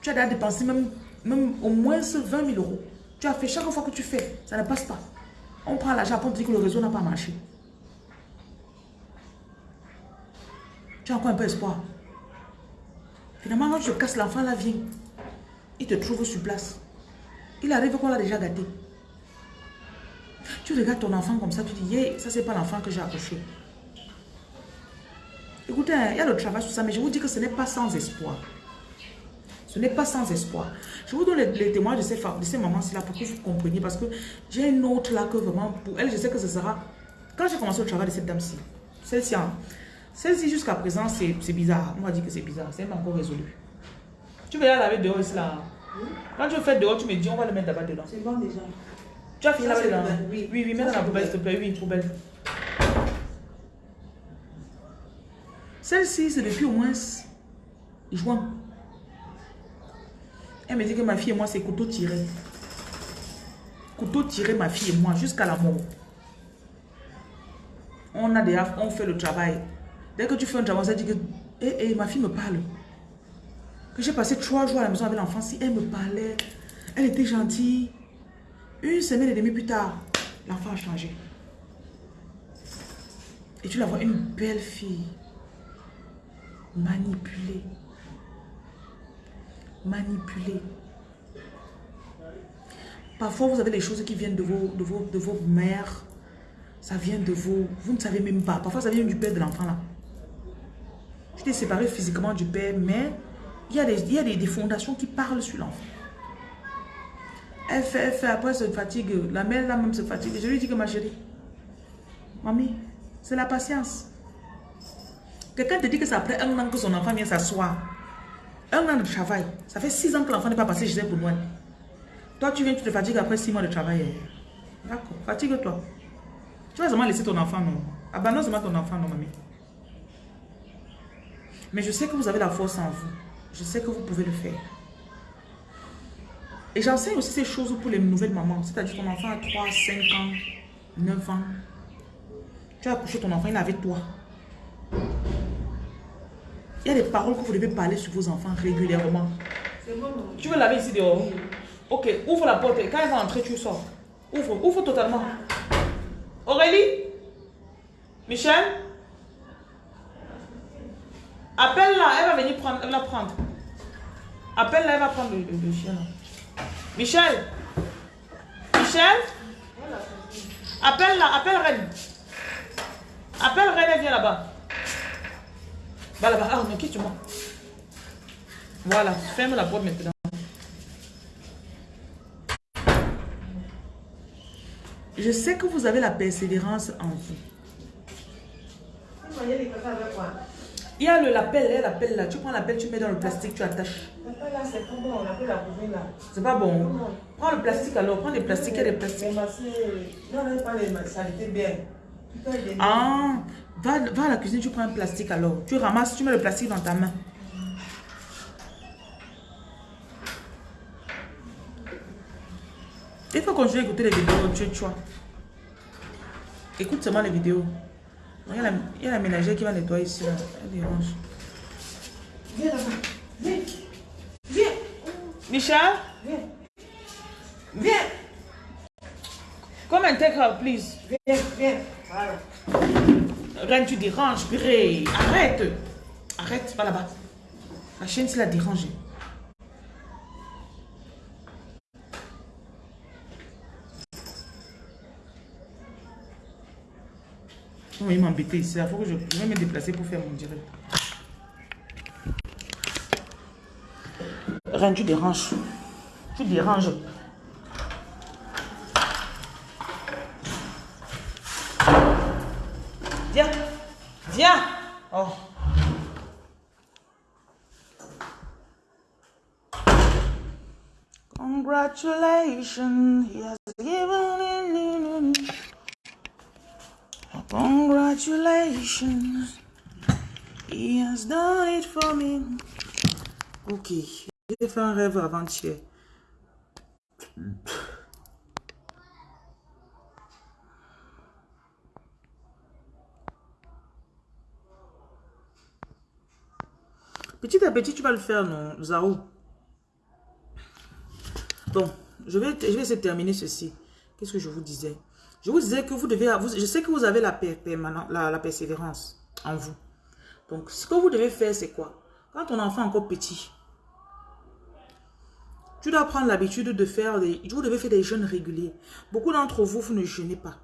Tu as déjà dépensé même, au moins 20 000 euros. Tu as fait chaque fois que tu fais, ça ne passe pas. On prend l'argent pour dire que le réseau n'a pas marché. Tu as encore un peu espoir. Finalement, quand je casse l'enfant, là vient. Il te trouve sur place. Il arrive qu'on l'a déjà gâté. Tu regardes ton enfant comme ça, tu dis, yeah, ça c'est pas l'enfant que j'ai accroché. Écoutez, hein, il y a le travail sur ça, mais je vous dis que ce n'est pas sans espoir. Ce n'est pas sans espoir. Je vous donne les, témoins de ces, de ces mamans-là pour que vous compreniez. Parce que j'ai une autre là que vraiment, pour elle, je sais que ce sera... Quand j'ai commencé le travail de cette dame-ci, celle-ci, hein, celle-ci jusqu'à présent, c'est bizarre. On va dire que c'est bizarre. C'est pas encore résolu. Tu veux la laver dehors ici là Quand tu le fais dehors, tu me dis, on va le mettre là-bas dedans. C'est bon déjà. Tu as fini là-bas dedans Oui, oui, oui mets dans la poubelle, s'il te plaît. Oui, poubelle. Celle-ci, c'est depuis au moins juin. Elle me dit que ma fille et moi, c'est couteau tiré. Couteau tiré, ma fille et moi, jusqu'à la mort. On a déjà, on fait le travail. Dès que tu fais un travail, ça dit que, eh, eh, ma fille me parle. Que j'ai passé trois jours à la maison avec l'enfant, si elle me parlait, elle était gentille. Une semaine et demie plus tard, l'enfant a changé. Et tu la vois, une belle fille. Manipulée. Manipulée. Parfois, vous avez des choses qui viennent de vos, de vos, de vos mères. Ça vient de vous. Vous ne savez même pas. Parfois, ça vient du père de l'enfant là. Tu t'es séparé physiquement du père, mais il y a des, il y a des, fondations qui parlent sur l'enfant. Elle fait, elle fait, après se fatigue. La mère là même se fatigue. Je lui dis que ma chérie, mamie, c'est la patience. Quelqu'un te dit que c'est après un an que son enfant vient s'asseoir. Un an de travail. Ça fait six ans que l'enfant n'est pas passé chez elle pour Noël. Toi, tu viens, tu te fatigues après six mois de travail. D'accord, fatigue-toi. Tu vas seulement laisser ton enfant, non? Abandonne seulement ton enfant, non, mamie? Mais je sais que vous avez la force en vous. Je sais que vous pouvez le faire. Et j'enseigne aussi ces choses pour les nouvelles mamans. C'est-à-dire ton enfant a 3, 5 ans, 9 ans. Tu as accouché ton enfant, il est avec toi. Il y a des paroles que vous devez parler sur vos enfants régulièrement. Tu veux laver ici dehors? Ok, ouvre la porte. Quand elle va entrer, tu sors. Ouvre, ouvre totalement. Aurélie? Michel? Appelle-la, elle va venir prendre, elle va prendre. Appelle-la, elle va prendre le, chien. Michel Michel Appelle-la, appelle Reine. Appelle Reine, elle vient là-bas. Va là-bas. Ah non, quitte-moi. Voilà, ferme la porte maintenant. Je sais que vous avez la persévérance en vous. Il y a le l'appel, l'appel là. Tu prends l'appel, tu mets dans le plastique, tu attaches. L'appel là, c'est pas bon. L'appel la là. C'est pas bon. Prends le plastique alors. Prends les plastiques, il y a des plastiques. Non, non, pas les saletés bien. Ah, va, va à la cuisine, tu prends un plastique alors. Tu ramasses, tu mets le plastique dans ta main. Il faut continuer à écouter les vidéos, tu, tu vois. Écoute seulement les vidéos. Il y, a la, il y a la ménagère qui va nettoyer ici. Là. Elle dérange. Viens là-bas. Viens. Viens. Michel? Viens. Viens. Come and take her, please. Viens, viens. Voilà. Reine, tu déranges, purée. Arrête. Arrête, va là-bas. La chaîne, c'est la déranger. On va m'embêter ici. Il faut que je, vais me déplacer pour faire mon direct. Reine, tu déranges. Tu déranges. Viens. Viens. Oh. Congratulations, Congratulations, he has done it for me. Ok, j'ai fait un rêve avant-hier. Petit à petit, tu vas le faire, non, Zao. Bon, je vais, je vais terminer ceci. Qu'est-ce que je vous disais? Je vous disais que vous devez... je sais que vous avez la, persévérance en vous. Donc, ce que vous devez faire, c'est quoi? Quand ton enfant est encore petit, tu dois prendre l'habitude de faire des... Vous faire des jeûnes réguliers. Beaucoup d'entre vous, vous ne jeûnez pas.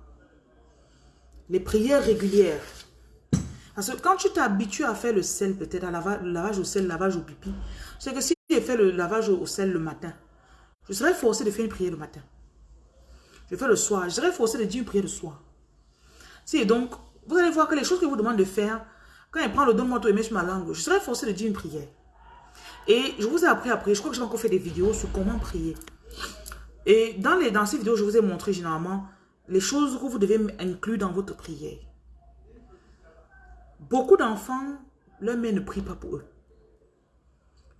Les prières régulières. Parce que quand tu t'habitues à faire le sel, peut-être, à lavage, le lavage au sel, le lavage au pipi, c'est que si tu fais le lavage au sel le matin. Je serai forcé de faire une prière le matin. Je fais le soir. Je serai forcé de dire une prière le soir. Si, donc, vous allez voir que les choses que vous demande de faire, quand il prend le donne-moi toi et sur ma langue, je serai forcé de dire une prière. Et je vous ai appris après, je crois que j'ai encore fait des vidéos sur comment prier. Et dans, les, dans ces vidéos, je vous ai montré généralement les choses que vous devez inclure dans votre prière. Beaucoup d'enfants, leur mère ne prie pas pour eux.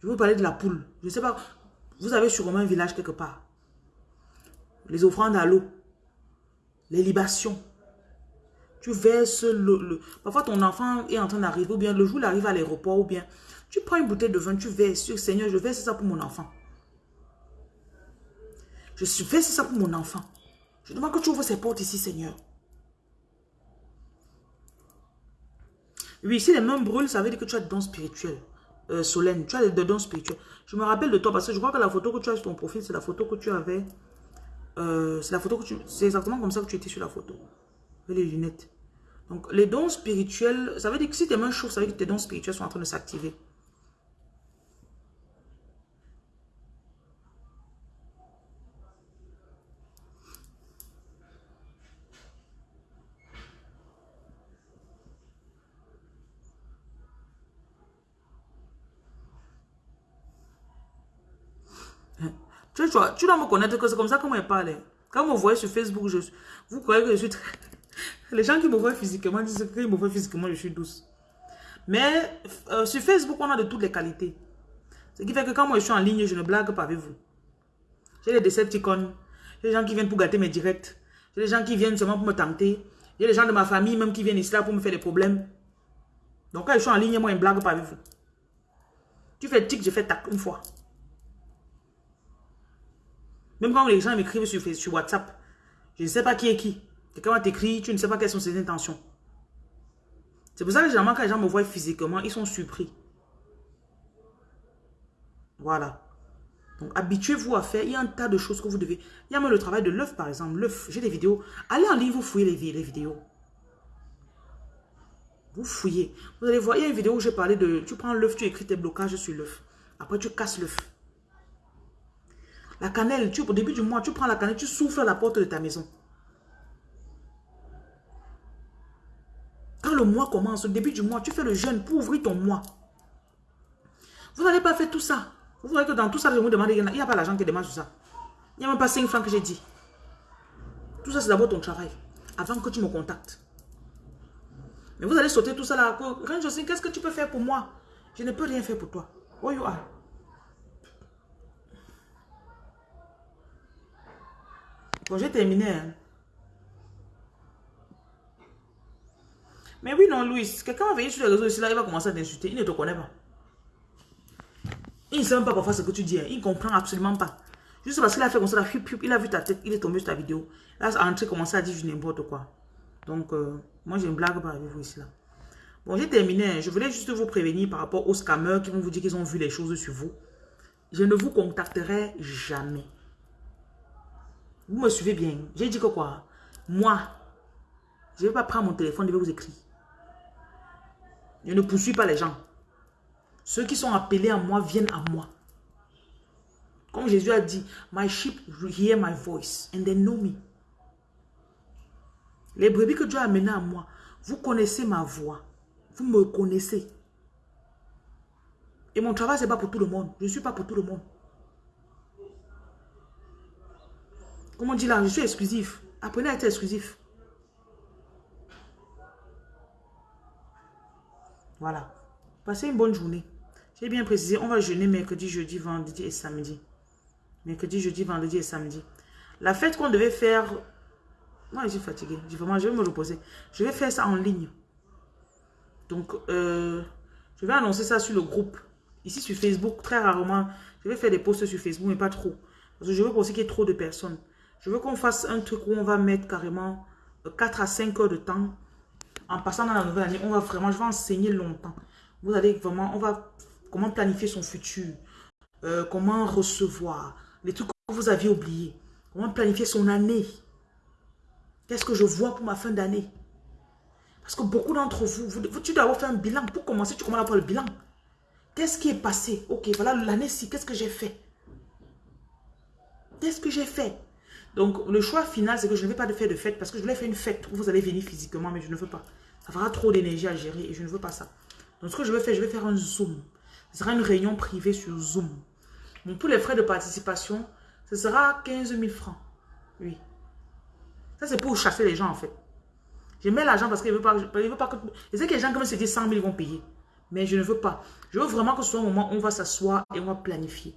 Je vais vous parler de la poule. Je ne sais pas, vous avez sûrement un village quelque part. Les offrandes à l'eau. Les libations. Tu verses le, Parfois, ton enfant est en train d'arriver, ou bien le jour il arrive à l'aéroport, ou bien tu prends une bouteille de vin, tu verses. Seigneur, je verse ça pour mon enfant. Je verse ça pour mon enfant. Je demande que tu ouvres ces portes ici, Seigneur. Oui, si les mains brûlent, ça veut dire que tu as des dons spirituels. Euh, Solène, tu as des dons spirituels. Je me rappelle de toi parce que je crois que la photo que tu as sur ton profil, c'est la photo que tu avais. Euh, c'est la photo que tu. C'est exactement comme ça que tu étais sur la photo. Avec les lunettes. Donc, les dons spirituels, ça veut dire que si tes mains chauffent, ça veut dire que tes dons spirituels sont en train de s'activer. Tu, dois me connaître que c'est comme ça que moi je parle. Quand vous voyez sur Facebook, vous croyez que je suis très... Les gens qui me voient physiquement disent qu'ils me voient physiquement, je suis douce. Mais euh, sur Facebook, on a de toutes les qualités. Ce qui fait que quand moi je suis en ligne, je ne blague pas avec vous. J'ai des Decepticons. J'ai des gens qui viennent pour gâter mes directs. J'ai des gens qui viennent seulement pour me tenter. J'ai des gens de ma famille même qui viennent ici là pour me faire des problèmes. Donc quand je suis en ligne, moi je ne blague pas avec vous. Tu fais tic, je fais tac une fois. Même quand les gens m'écrivent sur, WhatsApp, je ne sais pas qui est qui. Quelqu'un va t'écrire, tu ne sais pas quelles sont ses intentions. C'est pour ça que généralement, quand les gens me voient physiquement, ils sont surpris. Voilà. Donc, habituez-vous à faire. Il y a un tas de choses que vous devez... Il y a même le travail de l'œuf, par exemple. L'œuf, j'ai des vidéos. Allez en ligne, vous fouillez les, les vidéos. Vous fouillez. Vous allez voir, il y a une vidéo où j'ai parlé de... Tu prends l'œuf, tu écris tes blocages sur l'œuf. Après, tu casses l'œuf. La cannelle, tu, au début du mois, tu prends la cannelle, tu souffles la porte de ta maison. Quand le mois commence, au début du mois, tu fais le jeûne pour ouvrir ton mois. Vous n'allez pas faire tout ça. Vous voyez que dans tout ça, je vous demande, il n'y a pas l'argent qui demande sur ça. Il n'y a même pas 5 francs que j'ai dit. Tout ça, c'est d'abord ton travail. Avant que tu me contactes. Mais vous allez sauter tout ça là. qu'est-ce que tu peux faire pour moi? Je ne peux rien faire pour toi. Où you are? Bon, j'ai terminé. Hein. Mais oui, non, Louis, quelqu'un va venir sur les réseaux ici, là, il va commencer à t'insulter. Il ne te connaît pas. Il ne sait même pas parfois ce que tu dis. Hein. Il ne comprend absolument pas. Juste parce qu'il a fait comme ça, il a vu ta tête, il est tombé sur ta vidéo. Là, a entré, commencé à dire n'importe quoi. Donc, euh, moi, j'ai une blague par avec vous ici, là. Bon, j'ai terminé. Hein. Je voulais juste vous prévenir par rapport aux scammers qui vont vous dire qu'ils ont vu les choses sur vous. Je ne vous contacterai jamais. Vous me suivez bien. J'ai dit que quoi? Moi, je ne vais pas prendre mon téléphone, je vais vous écrire. Je ne poursuis pas les gens. Ceux qui sont appelés à moi viennent à moi. Comme Jésus a dit, My sheep hear my voice and they know me. Les brebis que Dieu a amenés à moi, vous connaissez ma voix. Vous me connaissez. Et mon travail, ce n'est pas pour tout le monde. Je ne suis pas pour tout le monde. Comment on dit là Je suis exclusif. Apprenez à être exclusif. Voilà. Passez une bonne journée. J'ai bien précisé, on va jeûner mercredi, jeudi, vendredi et samedi. Mercredi, jeudi, vendredi et samedi. La fête qu'on devait faire... Moi, je suis fatiguée. Vraiment, je vais me reposer. Je vais faire ça en ligne. Donc, euh, je vais annoncer ça sur le groupe. Ici, sur Facebook, très rarement. Je vais faire des posts sur Facebook, mais pas trop. Parce que je veux aussi qu'il y ait trop de personnes. Je veux qu'on fasse un truc où on va mettre carrément 4 à 5 heures de temps. En passant dans la nouvelle année, on va vraiment, je vais enseigner longtemps. Vous allez vraiment, on va, comment planifier son futur, euh, comment recevoir, les trucs que vous aviez oubliés, comment planifier son année. Qu'est-ce que je vois pour ma fin d'année? Parce que beaucoup d'entre vous, vous, tu dois avoir fait un bilan. Pour commencer, tu commences à faire le bilan. Qu'est-ce qui est passé? Ok, voilà l'année-ci, qu'est-ce que j'ai fait? Qu'est-ce que j'ai fait? Donc, le choix final, c'est que je ne vais pas faire de fête parce que je voulais faire une fête où vous allez venir physiquement, mais je ne veux pas. Ça fera trop d'énergie à gérer et je ne veux pas ça. Donc, ce que je vais faire, je vais faire un Zoom. Ce sera une réunion privée sur Zoom. Donc, pour les frais de participation, ce sera 15 000 francs. Oui. Ça, c'est pour chasser les gens, en fait. Je mets l'argent parce qu'il ne veut pas, veut pas que... Je sais que les gens, comme se disent 100 000, vont payer. Mais je ne veux pas. Je veux vraiment que ce soit un moment où on va s'asseoir et on va planifier.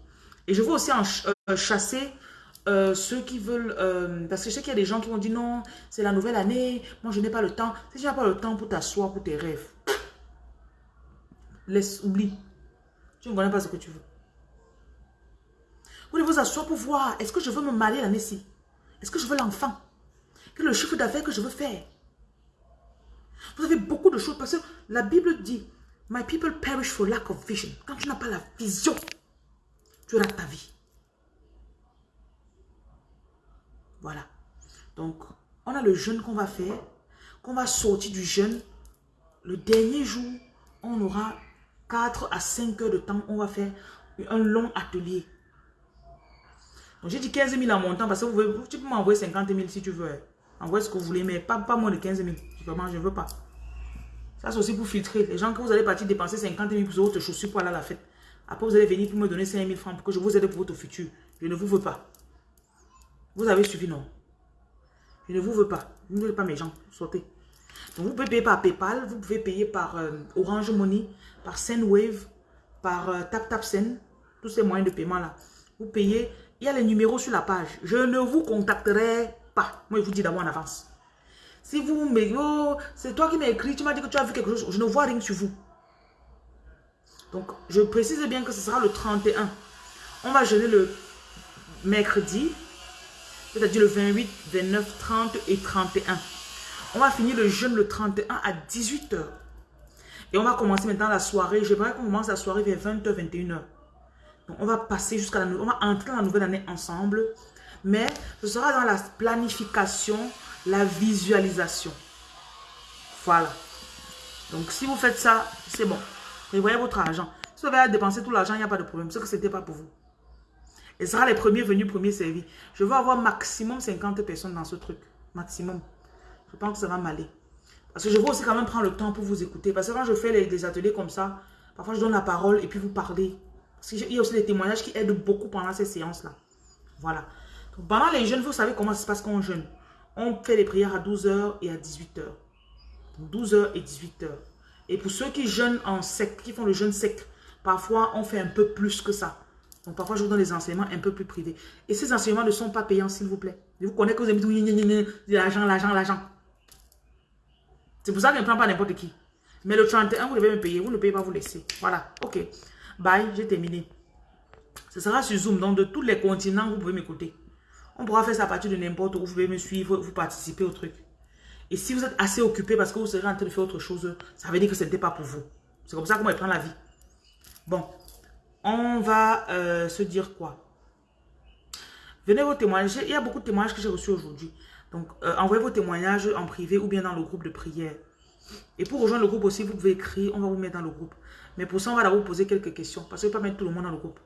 Et je veux aussi en euh, chasser euh, ceux qui veulent... Euh, parce que je sais qu'il y a des gens qui vont dire non, c'est la nouvelle année, moi je n'ai pas le temps. Si tu n'as pas le temps pour t'asseoir pour tes rêves, laisse, oublie. Tu ne connais pas ce que tu veux. Vous devez vous asseoir pour voir, est-ce que je veux me marier l'année-ci Est-ce que je veux l'enfant? Quel le chiffre d'affaires que je veux faire? Vous avez beaucoup de choses parce que la Bible dit, My people perish for lack of vision. Quand tu n'as pas la vision, tu auras ta vie. Voilà. Donc, on a le jeûne qu'on va faire, qu'on va sortir du jeûne. Le dernier jour, on aura 4 à 5 heures de temps. On va faire un long atelier. Donc, j'ai dit 15 000 en montant parce que vous pouvez, tu m'envoyer 50 000 si tu veux. Envoyez ce que vous voulez, mais pas, moins de 15 000. Vraiment, je ne veux pas. Ça, c'est aussi pour filtrer. Les gens, que vous allez partir dépenser 50 000 pour votre chaussure pour aller à la fête. Après, vous allez venir pour me donner 5 000 francs pour que je vous aide pour votre futur. Je ne vous veux pas. Vous avez suivi, non? Je ne vous veux pas. Vous ne voulez pas mes gens. Sortez. Vous pouvez payer par Paypal. Vous pouvez payer par euh, Orange Money, par Sendwave, par euh, TapTapSend. Tous ces moyens de paiement là. Vous payez. Il y a les numéros sur la page. Je ne vous contacterai pas. Moi, je vous dis d'abord en avance. Si vous me... Oh, c'est toi qui m'as écrit, tu m'as dit que tu as vu quelque chose. Je ne vois rien sur vous. Donc, je précise bien que ce sera le 31. On va jeûner le mercredi, c'est-à-dire le 28, 29, 30 et 31. On va finir le jeûne le 31 à 18h. Et on va commencer maintenant la soirée. J'aimerais qu'on commence la soirée vers 20h, 21h. Donc, on va passer jusqu'à la... On va entrer dans la nouvelle année ensemble. Mais ce sera dans la planification la visualisation. Voilà. Donc, si vous faites ça, c'est bon. Prévoyez votre argent. Si vous avez à dépenser tout l'argent, il n'y a pas de problème. Ce n'était pas pour vous. Et sera les premiers venus, premiers servis. Je veux avoir maximum 50 personnes dans ce truc. Maximum. Je pense que ça va m'aller. Parce que je veux aussi quand même prendre le temps pour vous écouter. Parce que quand je fais les, des ateliers comme ça, parfois je donne la parole et puis vous parlez. Parce qu'il y a aussi des témoignages qui aident beaucoup pendant ces séances-là. Voilà. Donc, pendant les jeunes, vous savez comment ça se passe quand on jeûne. On fait les prières à 12h et à 18h. 12h et 18h. Et pour ceux qui jeûnent en sec, qui font le jeûne sec, parfois on fait un peu plus que ça. Donc parfois je vous donne des enseignements un peu plus privés. Et ces enseignements ne sont pas payants s'il vous plaît. Je vous connais que vous aimez tout, l'argent, l'argent, l'argent. C'est pour ça que je ne prends pas n'importe qui. Mais le 31, vous devez me payer. Vous ne payez pas, vous laissez. Voilà. Ok. Bye. J'ai terminé. Ce sera sur Zoom. Donc de tous les continents, vous pouvez m'écouter. On pourra faire ça à partir de n'importe où. Vous pouvez me suivre, vous participer au truc. Et si vous êtes assez occupé parce que vous serez en train de faire autre chose, ça veut dire que ce n'était pas pour vous. C'est comme ça qu'on va prendre la vie. Bon, on va euh, se dire quoi? Venez vos témoignages. Il y a beaucoup de témoignages que j'ai reçus aujourd'hui. Donc, euh, envoyez vos témoignages en privé ou bien dans le groupe de prière. Et pour rejoindre le groupe aussi, vous pouvez écrire, on va vous mettre dans le groupe. Mais pour ça, on va d'abord poser quelques questions. Parce que ne pas mettre tout le monde dans le groupe.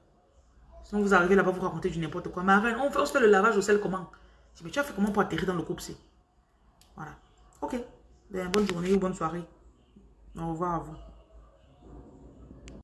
Sinon, vous arrivez là-bas, vous racontez du n'importe quoi. Ma reine, on se fait le lavage au sel comment? Mais tu as fait comment pour atterrir dans le groupe c'est? Voilà. Ok. Ben, bonne journée ou bonne soirée. Au revoir à vous.